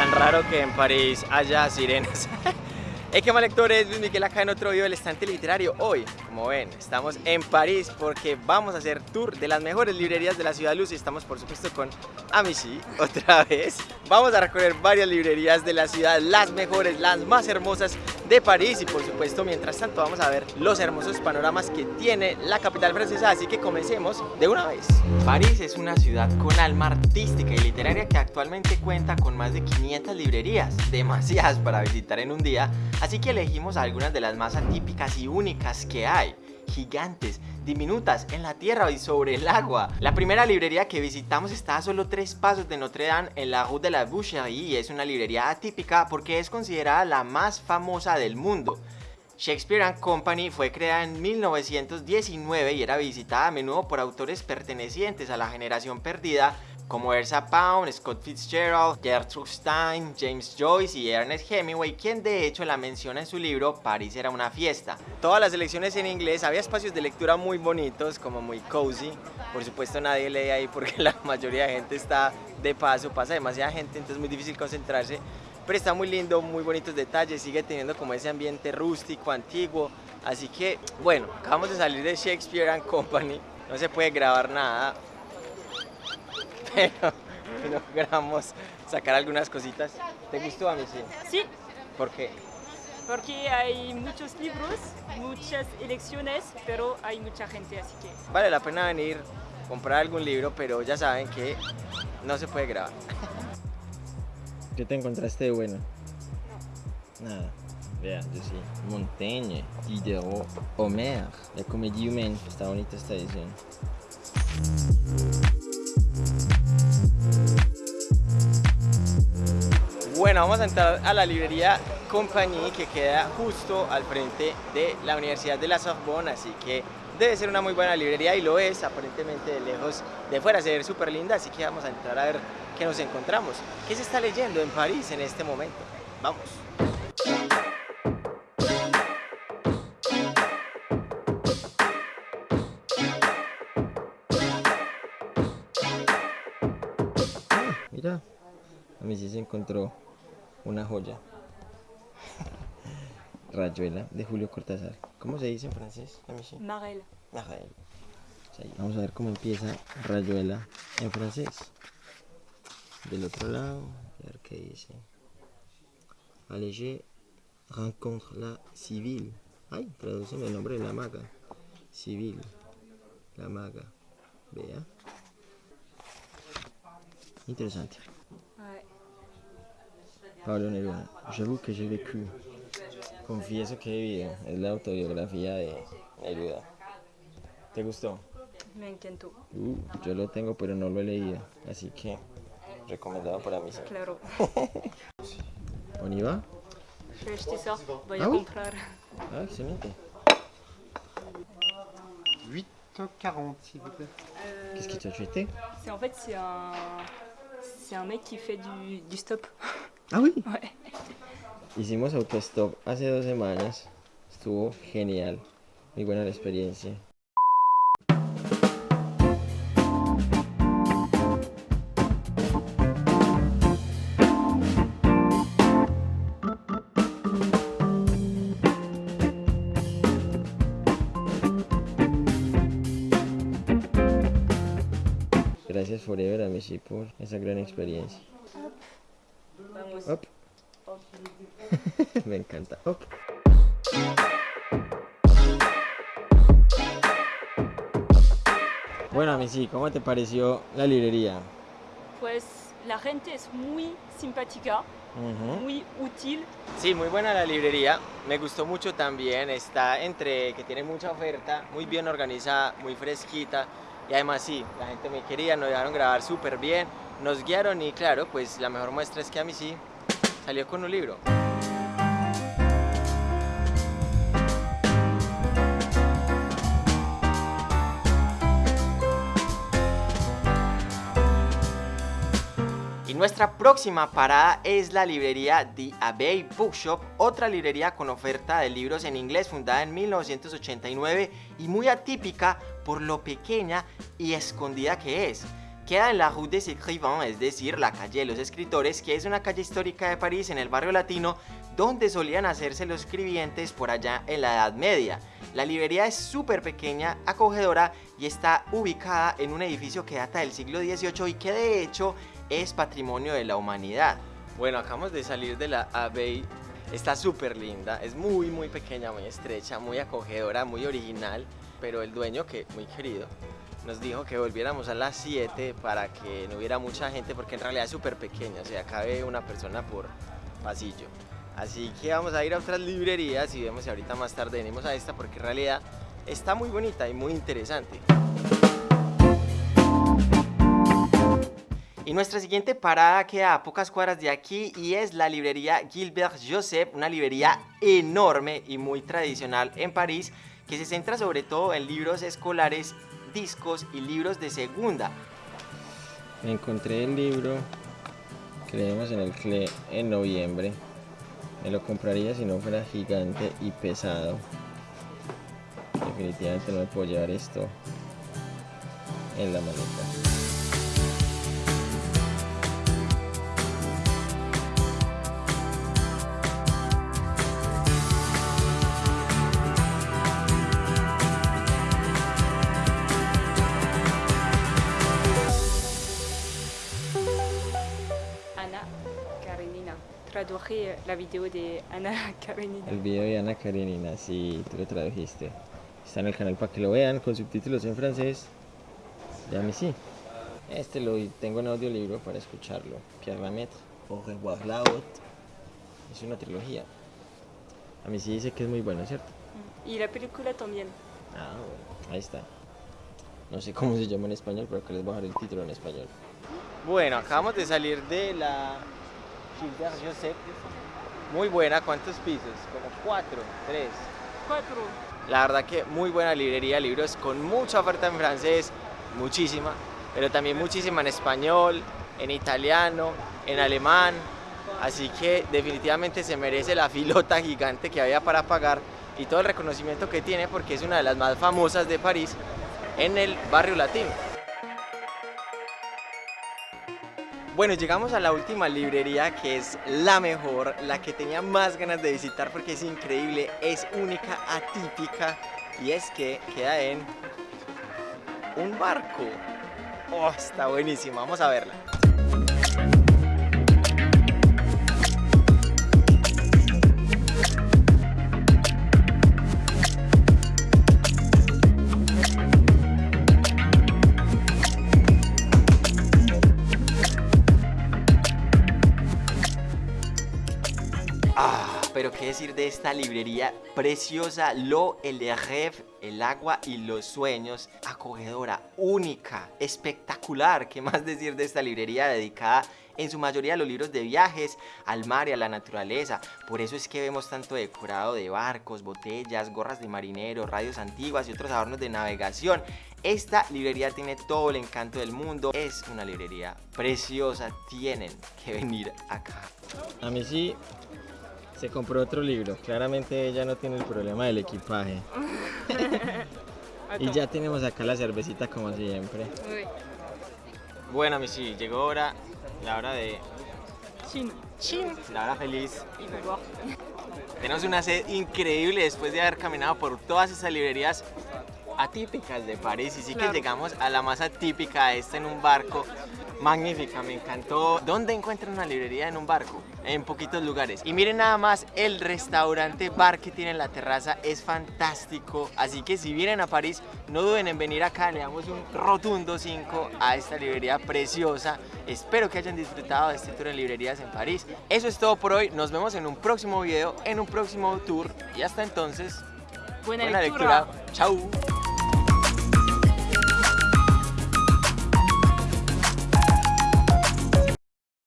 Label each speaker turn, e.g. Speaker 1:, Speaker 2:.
Speaker 1: Tan raro que en París haya sirenas. Hey, qué mal lectores, Luis Miguel acá en otro video del estante literario. Hoy, como ven, estamos en París porque vamos a hacer tour de las mejores librerías de la ciudad luz y estamos por supuesto con Amici otra vez. Vamos a recorrer varias librerías de la ciudad, las mejores, las más hermosas de París y por supuesto mientras tanto vamos a ver los hermosos panoramas que tiene la capital francesa, así que comencemos de una vez. París es una ciudad con alma artística y literaria que actualmente cuenta con más de 500 librerías, demasiadas para visitar en un día, así que elegimos algunas de las más atípicas y únicas que hay gigantes, diminutas, en la tierra y sobre el agua. La primera librería que visitamos está a solo tres pasos de Notre Dame en la Rue de la Boucherie y es una librería atípica porque es considerada la más famosa del mundo. Shakespeare and Company fue creada en 1919 y era visitada a menudo por autores pertenecientes a la generación perdida como Elsa Pound, Scott Fitzgerald, Gertrude Stein, James Joyce y Ernest Hemingway, quien de hecho la menciona en su libro París era una fiesta. Todas las lecciones en inglés, había espacios de lectura muy bonitos, como muy cozy. Por supuesto nadie lee ahí porque la mayoría de gente está de paso, pasa demasiada gente, entonces es muy difícil concentrarse. Pero está muy lindo, muy bonitos detalles, sigue teniendo como ese ambiente rústico, antiguo. Así que, bueno, acabamos de salir de Shakespeare and Company, no se puede grabar nada, pero logramos sacar algunas cositas. ¿Te gustó a mí sí?
Speaker 2: Sí,
Speaker 1: ¿Por qué?
Speaker 2: porque hay muchos libros, muchas elecciones, pero hay mucha gente, así que
Speaker 1: Vale la pena venir, comprar algún libro, pero ya saben que no se puede grabar. ¿Qué te encontraste de bueno? Nada. Vea, yo sí. Montaigne, Diderot, Homer, la comédie humaine. Está bonita esta edición. Bueno, vamos a entrar a la librería Compagnie que queda justo al frente de la Universidad de la Sorbonne, así que debe ser una muy buena librería y lo es, aparentemente de lejos, de fuera se ve súper linda, así que vamos a entrar a ver qué nos encontramos. ¿Qué se está leyendo en París en este momento? Vamos. Mira, a mí sí se encontró una joya. Rayuela de Julio Cortázar. ¿Cómo se dice en francés?
Speaker 2: Marel.
Speaker 1: Marel. Vamos a ver cómo empieza Rayuela en francés. Del otro lado, a ver qué dice. Allégé rencontre la civil. Ay, traduceme el nombre de la maga. Civil. La maga. Vea. Interesante. Neruda. J'avoue que j'ai vécu. Confieso que he vivido. Es la autobiografía de Neruda. ¿Te gustó?
Speaker 2: Me encantó,
Speaker 1: Uh, yo lo tengo, pero no lo he leído. Así que, recomendado para mí.
Speaker 2: claro.
Speaker 1: ¿On y va?
Speaker 2: J'ai acheté ça, voy
Speaker 1: Ah
Speaker 2: a
Speaker 1: oui
Speaker 2: comprar.
Speaker 1: Ah, excelente.
Speaker 3: 8,40 s'il vous plaît.
Speaker 1: Qu'est-ce que tu as acheté
Speaker 2: C'est en fait c'est un c'est un mec qui fait du, du stop.
Speaker 1: Ah, oui.
Speaker 2: Ouais.
Speaker 1: Hicimos autostop hace dos semanas. Estuvo genial. Muy buena la experiencia. Gracias Forever a Messi por esa gran experiencia.
Speaker 2: Vamos.
Speaker 1: Hop. Me encanta. Bueno, Missy, ¿cómo te pareció la librería?
Speaker 2: Pues la gente es muy simpática, muy útil.
Speaker 1: Sí, muy buena la librería. Me gustó mucho también. Está entre que tiene mucha oferta, muy bien organizada, muy fresquita. Y además sí, la gente me quería, nos dejaron grabar súper bien, nos guiaron y claro, pues la mejor muestra es que a mí sí salió con un libro. Y nuestra próxima parada es la librería The Abbey Bookshop, otra librería con oferta de libros en inglés fundada en 1989 y muy atípica por lo pequeña y escondida que es. Queda en la Rue des Écrivains, es decir, la calle de los escritores, que es una calle histórica de París en el barrio latino donde solían hacerse los escribientes por allá en la Edad Media. La librería es súper pequeña, acogedora y está ubicada en un edificio que data del siglo XVIII y que de hecho es patrimonio de la humanidad. Bueno, acabamos de salir de la Abbey. Está súper linda, es muy muy pequeña, muy estrecha, muy acogedora, muy original, pero el dueño que muy querido nos dijo que volviéramos a las 7 para que no hubiera mucha gente porque en realidad es súper pequeña, o sea, cabe una persona por pasillo. Así que vamos a ir a otras librerías y vemos si ahorita más tarde venimos a esta porque en realidad está muy bonita y muy interesante. Y nuestra siguiente parada queda a pocas cuadras de aquí y es la librería Gilbert Joseph, una librería enorme y muy tradicional en París que se centra sobre todo en libros escolares, discos y libros de segunda. Encontré el libro que leemos en el CLE en noviembre. Me lo compraría si no fuera gigante y pesado. Definitivamente no me puedo llevar esto en la maleta.
Speaker 2: Traduje la video de Anna Karenina.
Speaker 1: El video de Ana Karenina, sí, tú lo tradujiste. Está en el canal para que lo vean con subtítulos en francés. Y a mí sí. Este lo tengo en audiolibro para escucharlo. Pierre Lamette, Au revoir la haute. Es una trilogía. A mí sí dice que es muy bueno, ¿cierto?
Speaker 2: Y la película también.
Speaker 1: Ah, bueno, ahí está. No sé cómo se llama en español, pero que les voy a dejar el título en español. Bueno, acabamos de salir de la Gilbert Joseph. Muy buena, ¿cuántos pisos? Como cuatro, tres.
Speaker 2: Cuatro.
Speaker 1: La verdad que muy buena librería, libros con mucha oferta en francés, muchísima, pero también muchísima en español, en italiano, en alemán. Así que definitivamente se merece la filota gigante que había para pagar y todo el reconocimiento que tiene porque es una de las más famosas de París en el barrio latino. Bueno, llegamos a la última librería que es la mejor, la que tenía más ganas de visitar porque es increíble, es única, atípica y es que queda en un barco. Oh, está buenísima, vamos a verla. Ah, pero qué decir de esta librería preciosa, Lo, el Rêve, el agua y los sueños, acogedora, única, espectacular. ¿Qué más decir de esta librería dedicada en su mayoría a los libros de viajes, al mar y a la naturaleza? Por eso es que vemos tanto decorado de barcos, botellas, gorras de marinero, radios antiguas y otros adornos de navegación. Esta librería tiene todo el encanto del mundo, es una librería preciosa, tienen que venir acá. A mí sí se compró otro libro. Claramente ella no tiene el problema del equipaje. y ya tenemos acá la cervecita como siempre. Bueno, mi sí, llegó hora, la hora de...
Speaker 2: Chine.
Speaker 1: ¡Chin! La hora feliz.
Speaker 2: Voir.
Speaker 1: Tenemos una sed increíble después de haber caminado por todas esas librerías atípicas de París. Y sí que llegamos a la más atípica, esta en un barco. Magnífica, me encantó. ¿Dónde encuentran una librería en un barco? En poquitos lugares. Y miren nada más, el restaurante bar que tiene en la terraza es fantástico. Así que si vienen a París, no duden en venir acá. Le damos un rotundo 5 a esta librería preciosa. Espero que hayan disfrutado de este tour en librerías en París. Eso es todo por hoy. Nos vemos en un próximo video, en un próximo tour. Y hasta entonces,
Speaker 2: Buena,
Speaker 1: buena
Speaker 2: lectura.
Speaker 1: lectura. Chau.